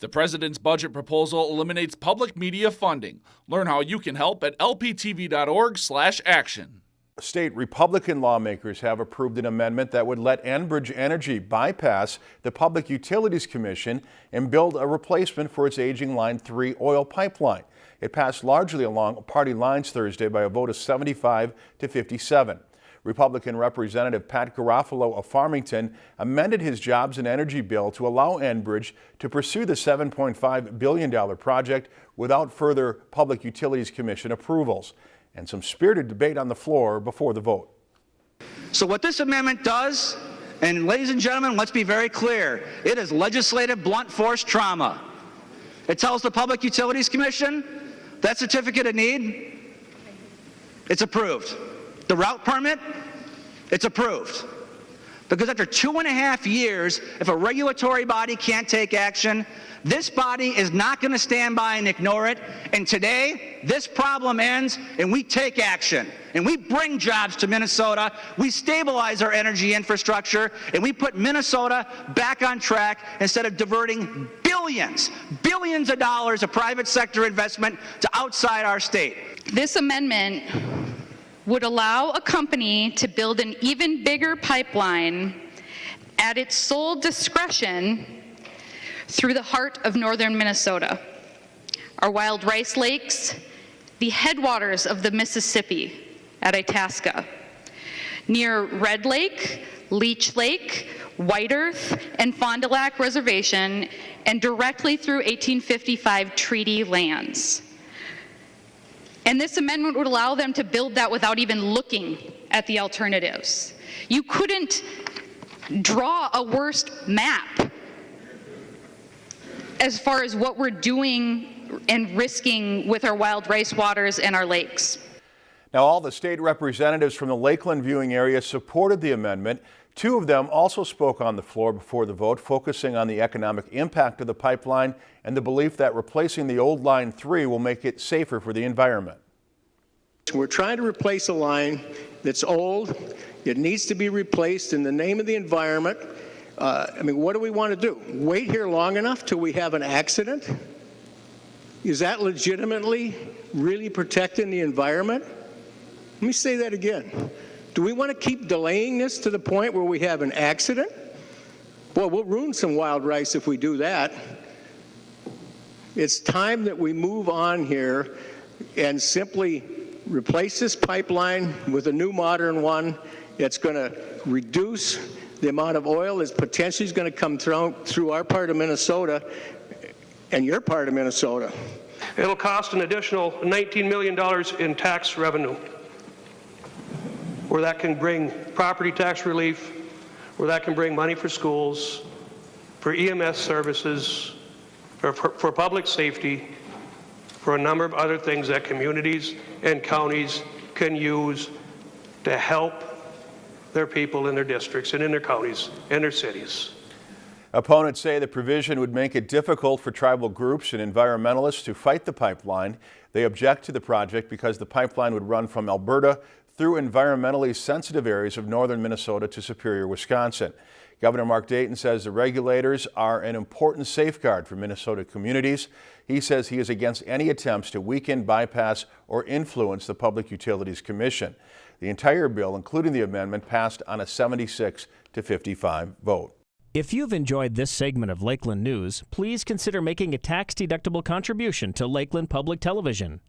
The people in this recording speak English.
The president's budget proposal eliminates public media funding. Learn how you can help at lptv.org/action. State Republican lawmakers have approved an amendment that would let Enbridge Energy bypass the Public Utilities Commission and build a replacement for its aging Line 3 oil pipeline. It passed largely along party lines Thursday by a vote of 75 to 57. Republican Representative Pat Garofalo of Farmington amended his jobs and energy bill to allow Enbridge to pursue the $7.5 billion project without further Public Utilities Commission approvals. And some spirited debate on the floor before the vote. So what this amendment does, and ladies and gentlemen, let's be very clear, it is legislative blunt force trauma. It tells the Public Utilities Commission that certificate of need, it's approved. The route permit, it's approved. Because after two and a half years, if a regulatory body can't take action, this body is not going to stand by and ignore it. And today, this problem ends and we take action. And we bring jobs to Minnesota. We stabilize our energy infrastructure and we put Minnesota back on track instead of diverting billions, billions of dollars of private sector investment to outside our state. This amendment would allow a company to build an even bigger pipeline at its sole discretion through the heart of northern Minnesota. Our wild rice lakes, the headwaters of the Mississippi at Itasca, near Red Lake, Leech Lake, White Earth, and Fond du Lac Reservation, and directly through 1855 treaty lands. And this amendment would allow them to build that without even looking at the alternatives. You couldn't draw a worst map as far as what we're doing and risking with our wild rice waters and our lakes. Now, all the state representatives from the Lakeland viewing area supported the amendment. Two of them also spoke on the floor before the vote, focusing on the economic impact of the pipeline and the belief that replacing the old Line 3 will make it safer for the environment. We're trying to replace a line that's old. It needs to be replaced in the name of the environment. Uh, I mean, what do we want to do? Wait here long enough till we have an accident? Is that legitimately really protecting the environment? Let me say that again. Do we want to keep delaying this to the point where we have an accident? Boy, we'll ruin some wild rice if we do that. It's time that we move on here and simply replace this pipeline with a new modern one. It's going to reduce the amount of oil that's potentially going to come through, through our part of Minnesota and your part of Minnesota. It'll cost an additional $19 million in tax revenue, where that can bring property tax relief, where that can bring money for schools, for EMS services, for, for, for public safety, for a number of other things that communities and counties can use to help their people in their districts and in their counties and their cities. Opponents say the provision would make it difficult for tribal groups and environmentalists to fight the pipeline. They object to the project because the pipeline would run from Alberta through environmentally sensitive areas of northern Minnesota to Superior, Wisconsin. Governor Mark Dayton says the regulators are an important safeguard for Minnesota communities. He says he is against any attempts to weaken, bypass, or influence the Public Utilities Commission. The entire bill, including the amendment, passed on a 76 to 55 vote. If you've enjoyed this segment of Lakeland News, please consider making a tax-deductible contribution to Lakeland Public Television.